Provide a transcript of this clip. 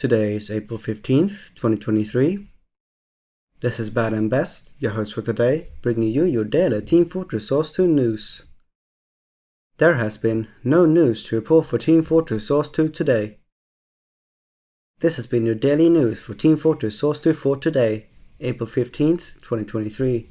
Today is April 15th, 2023. This is Bad and Best, your host for today, bringing you your daily Team Fortress Source 2 news. There has been no news to report for Team Fortress Source 2 today. This has been your daily news for Team Fortress Source 2 for today, April 15th, 2023.